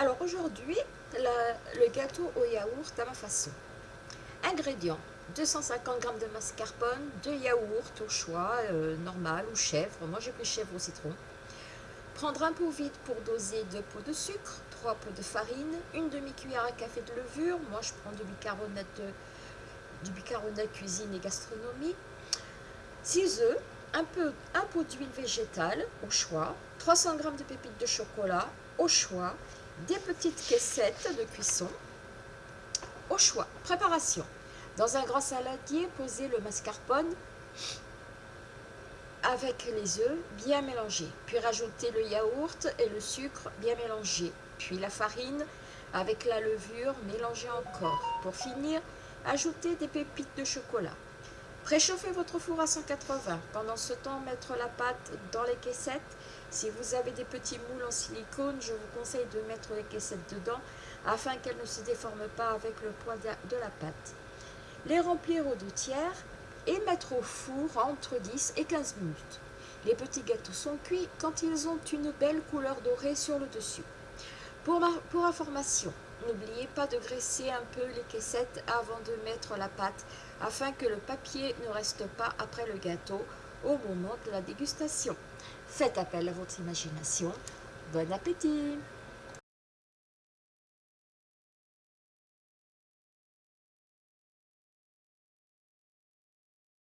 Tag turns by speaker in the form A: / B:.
A: Alors aujourd'hui, le gâteau au yaourt à ma façon. Ingrédients 250 g de mascarpone, 2 yaourts au choix, euh, normal ou chèvre. Moi j'ai pris chèvre au citron. Prendre un pot vide pour doser 2 pots de sucre, 3 pots de farine, une demi-cuillère à café de levure. Moi je prends du bicarbonate, du bicarbonate cuisine et gastronomie. 6 œufs, un, un pot d'huile végétale au choix, 300 g de pépites de chocolat au choix, des petites caissettes de cuisson au choix. Préparation. Dans un grand saladier, posez le mascarpone avec les œufs bien mélangés. Puis rajoutez le yaourt et le sucre bien mélangés. Puis la farine avec la levure mélangée encore. Pour finir, ajoutez des pépites de chocolat. Préchauffez votre four à 180. Pendant ce temps, mettre la pâte dans les caissettes. Si vous avez des petits moules en silicone, je vous conseille de mettre les caissettes dedans afin qu'elles ne se déforment pas avec le poids de la pâte. Les remplir aux deux tiers et mettre au four entre 10 et 15 minutes. Les petits gâteaux sont cuits quand ils ont une belle couleur dorée sur le dessus. Pour, information, n'oubliez pas de graisser un peu les caissettes avant de mettre la pâte afin que le papier ne reste pas après le gâteau au moment de la dégustation. Faites appel à votre imagination. Bon appétit